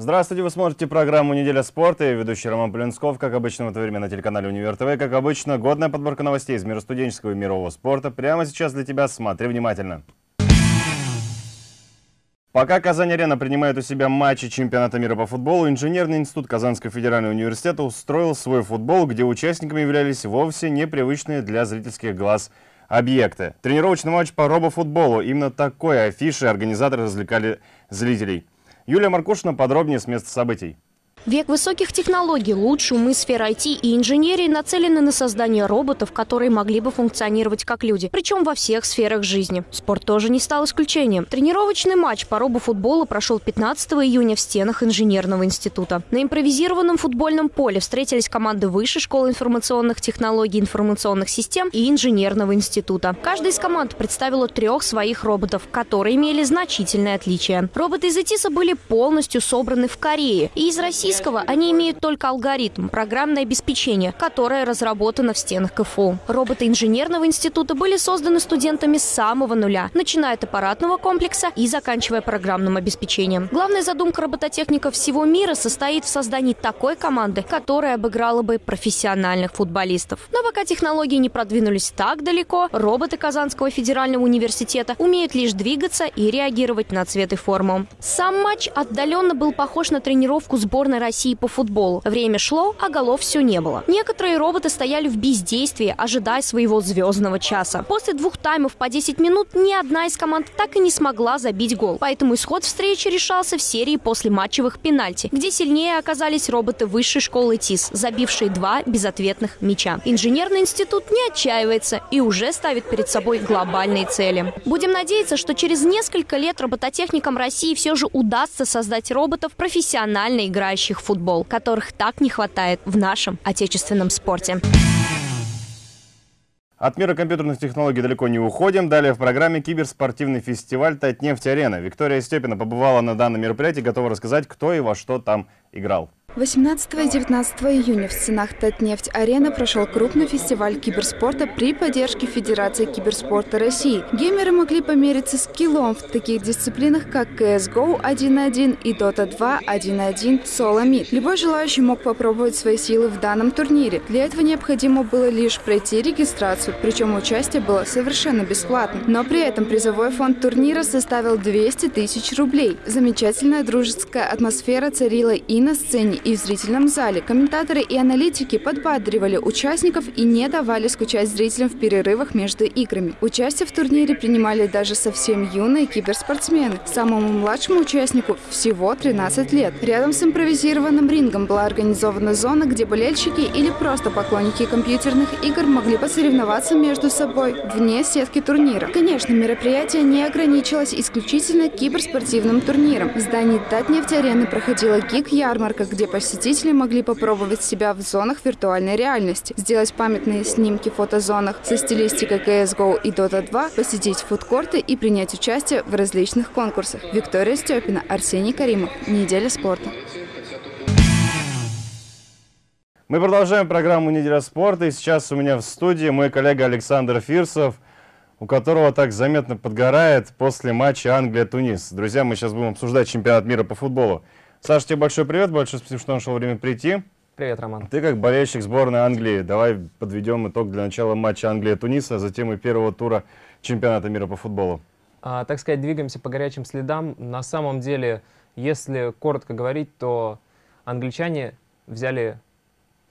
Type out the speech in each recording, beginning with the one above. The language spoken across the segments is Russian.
Здравствуйте, вы смотрите программу «Неделя спорта». Я ведущий Роман Полинсков. Как обычно, в это время на телеканале «Универ ТВ». Как обычно, годная подборка новостей из мира студенческого и мирового спорта. Прямо сейчас для тебя. Смотри внимательно. Пока Казань-Арена принимает у себя матчи чемпионата мира по футболу, Инженерный институт Казанского федерального университета устроил свой футбол, где участниками являлись вовсе непривычные для зрительских глаз объекты. Тренировочный матч по робофутболу. Именно такой афишей организаторы развлекали зрителей. Юлия Маркушина подробнее с места событий. Век высоких технологий, лучшие умы сфер IT и инженерии нацелены на создание роботов, которые могли бы функционировать как люди, причем во всех сферах жизни. Спорт тоже не стал исключением. Тренировочный матч по робофутболу прошел 15 июня в стенах инженерного института. На импровизированном футбольном поле встретились команды Высшей школы информационных технологий, информационных систем и инженерного института. Каждая из команд представила трех своих роботов, которые имели значительные отличия. Роботы из ИТИСа были полностью собраны в Корее и из России российского они имеют только алгоритм, программное обеспечение, которое разработано в стенах КФУ. Роботы инженерного института были созданы студентами с самого нуля, начиная от аппаратного комплекса и заканчивая программным обеспечением. Главная задумка робототехников всего мира состоит в создании такой команды, которая обыграла бы профессиональных футболистов. Но пока технологии не продвинулись так далеко, роботы Казанского федерального университета умеют лишь двигаться и реагировать на цвет и форму. Сам матч отдаленно был похож на тренировку сборной сборной России по футболу. Время шло, а голов все не было. Некоторые роботы стояли в бездействии, ожидая своего звездного часа. После двух таймов по 10 минут ни одна из команд так и не смогла забить гол. Поэтому исход встречи решался в серии после матчевых пенальти, где сильнее оказались роботы высшей школы ТИС, забившие два безответных мяча. Инженерный институт не отчаивается и уже ставит перед собой глобальные цели. Будем надеяться, что через несколько лет робототехникам России все же удастся создать роботов, профессионально играющих играющих футбол, которых так не хватает в нашем отечественном спорте. От мира компьютерных технологий далеко не уходим. Далее в программе киберспортивный фестиваль «Татнефть-арена». Виктория Степина побывала на данном мероприятии, готова рассказать, кто и во что там играл. 18 и 19 июня в стенах Татнефть-арены прошел крупный фестиваль киберспорта при поддержке Федерации киберспорта России. Геймеры могли помериться скиллом в таких дисциплинах, как CSGO 1.1 и Dota 2 1.1 Solo Meet. Любой желающий мог попробовать свои силы в данном турнире. Для этого необходимо было лишь пройти регистрацию, причем участие было совершенно бесплатным. Но при этом призовой фонд турнира составил 200 тысяч рублей. Замечательная дружеская атмосфера царила и на сцене, и в зрительном зале. Комментаторы и аналитики подбадривали участников и не давали скучать зрителям в перерывах между играми. Участие в турнире принимали даже совсем юные киберспортсмены. Самому младшему участнику всего 13 лет. Рядом с импровизированным рингом была организована зона, где болельщики или просто поклонники компьютерных игр могли посоревноваться между собой вне сетки турнира. Конечно, мероприятие не ограничилось исключительно киберспортивным турниром. В здании Татнефть-арены проходила гик-ярмарка, где посетители могли попробовать себя в зонах виртуальной реальности, сделать памятные снимки в фотозонах со стилистикой CSGO и Dota 2, посетить фудкорты и принять участие в различных конкурсах. Виктория Степина, Арсений Каримов. Неделя спорта. Мы продолжаем программу «Неделя спорта». И сейчас у меня в студии мой коллега Александр Фирсов, у которого так заметно подгорает после матча Англия-Тунис. Друзья, мы сейчас будем обсуждать чемпионат мира по футболу. Саша, тебе большой привет, большое спасибо, что нашел время прийти. Привет, Роман. Ты как болельщик сборной Англии, давай подведем итог для начала матча Англия-Туниса, а затем и первого тура чемпионата мира по футболу. А, так сказать, двигаемся по горячим следам. На самом деле, если коротко говорить, то англичане взяли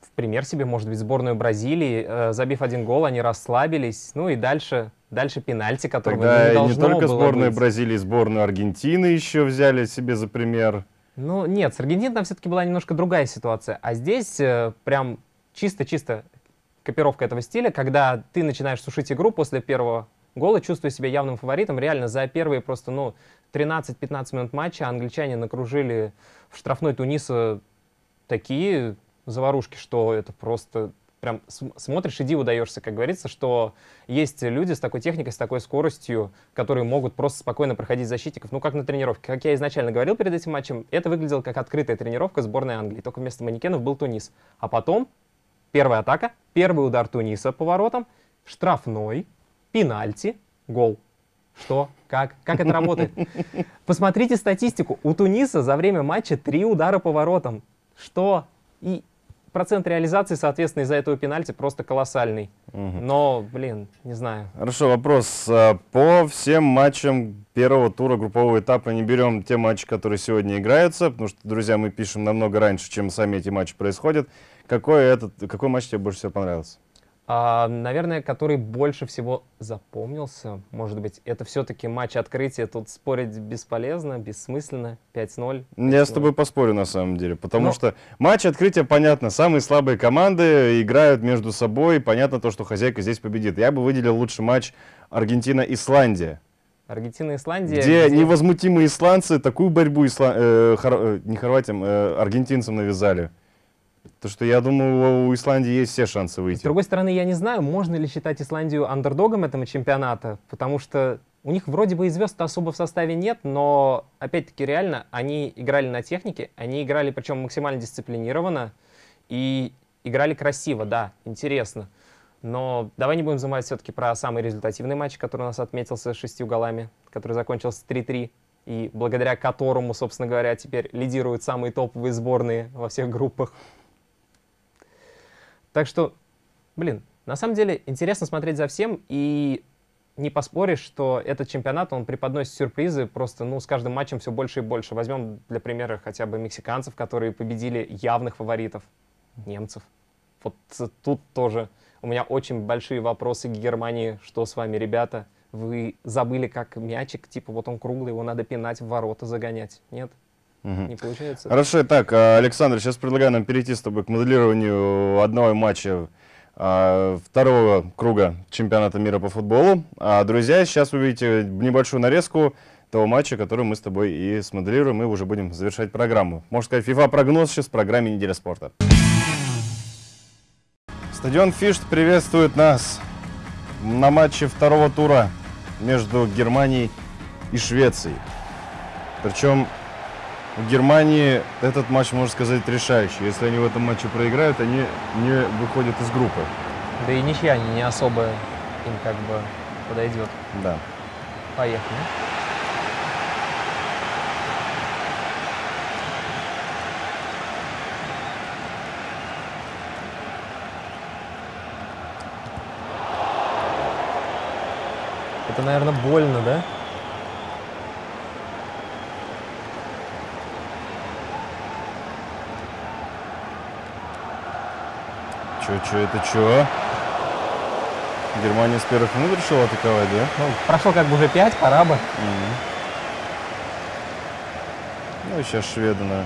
в пример себе, может быть, сборную Бразилии, э, забив один гол, они расслабились, ну и дальше, дальше пенальти, Тогда не должно не только было сборную быть. Бразилии, сборную Аргентины еще взяли себе за пример. Ну, нет, с Аргентиной там все-таки была немножко другая ситуация. А здесь э, прям чисто-чисто копировка этого стиля, когда ты начинаешь сушить игру после первого гола, чувствуя себя явным фаворитом. Реально, за первые просто, ну, 13-15 минут матча англичане накружили в штрафной Туниса такие заварушки, что это просто прям смотришь и диву даешься, как говорится, что есть люди с такой техникой, с такой скоростью, которые могут просто спокойно проходить защитников, ну, как на тренировке. Как я изначально говорил перед этим матчем, это выглядело как открытая тренировка сборной Англии, только вместо манекенов был Тунис. А потом первая атака, первый удар Туниса по воротам, штрафной, пенальти, гол. Что? Как? Как это работает? Посмотрите статистику. У Туниса за время матча три удара по воротам. Что? И процент реализации, соответственно, из-за этого пенальти просто колоссальный. Но, блин, не знаю. Хорошо, вопрос. А, По всем матчам первого тура группового этапа не берем те матчи, которые сегодня играются, потому что, друзья, мы пишем намного раньше, чем сами эти матчи происходят. Какой, этот, какой матч тебе больше всего понравился? А, наверное, который больше всего запомнился, может быть, это все-таки матч открытия. Тут спорить бесполезно, бессмысленно. 5-0. Я с 5:0. тобой поспорю на самом деле, потому Ну- что матч открытия, понятно, самые слабые команды играют между собой, понятно то, что хозяйка здесь победит. Я бы выделил лучший матч Аргентина-Исландия, Аргентина, Исландия. где невозмутимые исландцы такую борьбу исла- э, хор- э, не хорватям, э, аргентинцам навязали. То, что я думаю, у Исландии есть все шансы С выйти. другой стороны, я не знаю, можно ли считать Исландию андердогом этого чемпионата, потому что у них вроде бы и звезд особо в составе нет, но, опять-таки, реально, они играли на технике, они играли, причем максимально дисциплинированно, и играли красиво, да, интересно. Но давай не будем забывать все-таки про самый результативный матч, который у нас отметился шестью голами, который закончился 3-3, и благодаря которому, собственно говоря, теперь лидируют самые топовые сборные во всех группах. Так что, блин, на самом деле интересно смотреть за всем, и не поспоришь, что этот чемпионат, он преподносит сюрпризы просто, ну, с каждым матчем все больше и больше. Возьмем для примера хотя бы мексиканцев, которые победили явных фаворитов, немцев. Вот тут тоже у меня очень большие вопросы к Германии. Что с вами, ребята? Вы забыли, как мячик, типа вот он круглый, его надо пинать в ворота, загонять. Нет? Мгм. Не получается? Хорошо, так, а, Александр, сейчас предлагаю нам перейти с тобой к моделированию одного матча а, второго круга чемпионата мира по футболу. А, друзья, сейчас вы видите небольшую нарезку того матча, который мы с тобой и смоделируем, и уже будем завершать программу. Можно сказать, FIFA-прогноз сейчас в программе «Неделя спорта». Стадион Фишт приветствует нас на матче второго тура между Германией и Швецией. Причем в Германии этот матч, можно сказать, решающий. Если они в этом матче проиграют, они не выходят из группы. Да и ничья не особо им как бы подойдет. Да. Поехали. Это, наверное, больно, да? Чё, чё, это чё? Германия с первых минут решила атаковать, да? Ну, прошло как бы уже пять, пора бы. Мгм. Ну и сейчас шведы на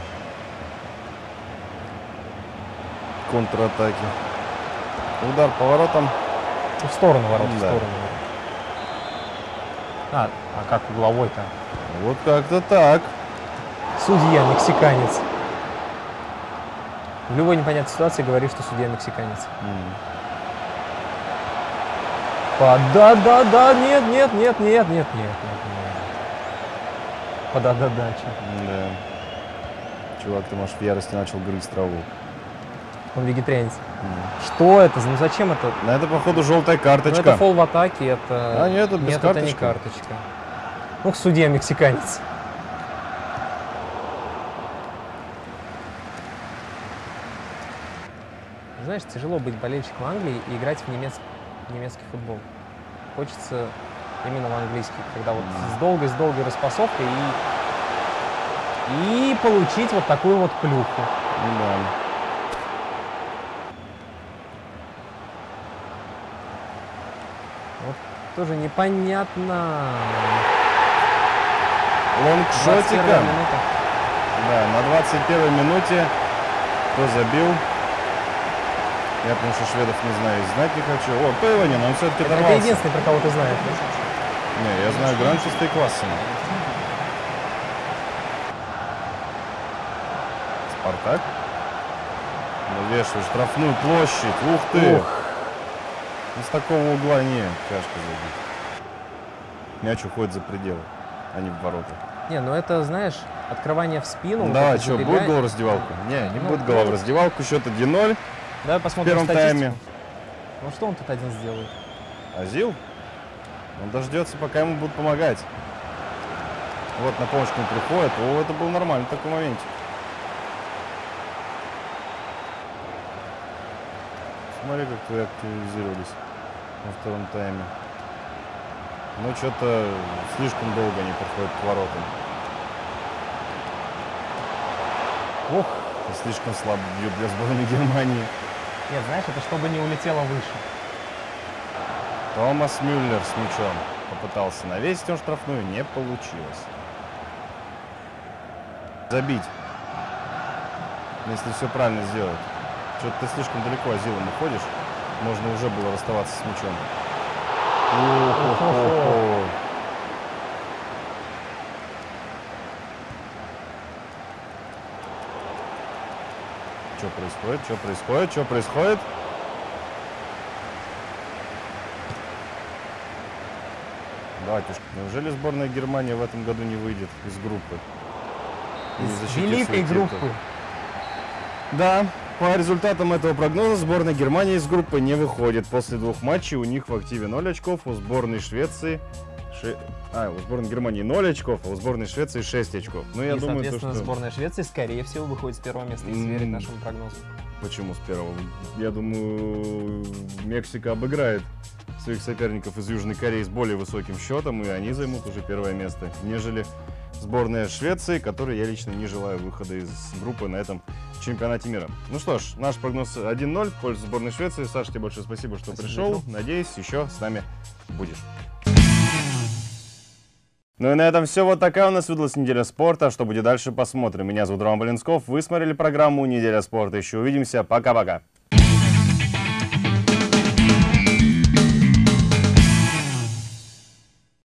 контратаке. Удар по воротам. В сторону ворот, в Да. сторону. А, а как угловой-то? Вот как-то так. Судья мексиканец. В любой непонятной ситуации говори, что судья мексиканец. По- Да, да, да, нет, нет, нет, нет, нет, нет, нет, нет. Подададача. Да. Чувак, ты, может, в ярости начал грызть траву. Он вегетарианец. М. Что это? Ну зачем это? На это, походу, желтая Ну, карточка. это фол в атаке, это... А, нет, это без Нет, это не карточки. карточка. Ну, судья мексиканец. Знаешь, тяжело быть болельщиком Англии и играть в немец- немецкий футбол. Хочется именно в английский, когда вот с долгой, с долгой распасовкой и, и получить вот такую вот плюху. Да. Вот тоже непонятно. 21 Лонгшотика. Да, на 21 минуте кто забил? Я потому что шведов не знаю, и знать не хочу. О, Пейванин, он все-таки Это оторвался. единственный, про кого ты знаешь. да? Не, я знаю Гранчеста и Квассина. Спартак. Навешивает штрафную площадь. Ух ты! Ух. Ну, с такого угла не, тяжко забить. Мяч уходит за пределы, а не в ворота. Не, ну это, знаешь, открывание в спину. вот Давай, это что, будет забегание. гол в раздевалку? Не, не Ну, будет гола в ну. раздевалку. Счет 1-0 Давай в посмотрим первом статистику. тайме. Ну что он тут один сделает? Азил? Он дождется, пока ему будут помогать. Вот на помощь к нему приходит. О, это был нормальный такой моментик. Смотри, как вы активизировались во втором тайме. Но что-то слишком долго они подходят к воротам. Ох, слишком слабо бьют для сборной Германии. Нет, знаешь, это чтобы не улетело выше. Томас Мюллер с мячом. Попытался навесить он штрафную, не получилось. Забить. Если все правильно сделать. Что-то ты слишком далеко Азилом уходишь. Можно уже было расставаться с мячом. О-хо-хо-хо. Что происходит? Что происходит? Что происходит? Батюшка, неужели сборная Германии в этом году не выйдет из группы? Из великой группы. Да, по результатам этого прогноза сборная Германии из группы не выходит. После двух матчей у них в активе 0 очков, у сборной Швеции... ши- А, у сборной Германии 0 очков, а у сборной Швеции 6 очков. Ну, я и, думаю, то, соответственно, что... сборная Швеции, скорее всего, выходит с первого места, если верить нашему прогнозу. Почему с первого? Я думаю, Мексика обыграет своих соперников из Южной Кореи с более высоким счетом, и они займут уже первое место, нежели сборная Швеции, которой я лично не желаю выхода из группы на этом чемпионате мира. Ну что ж, наш прогноз 1-0 в пользу сборной Швеции. Саша, тебе большое спасибо, что Спасибо, пришел. Надеюсь, еще с нами будешь. Ну и на этом все. Вот такая у нас выдалась неделя спорта. Что будет дальше, посмотрим. Меня зовут Рома Блинсков. Вы смотрели программу «Неделя спорта». Еще увидимся. Пока-пока.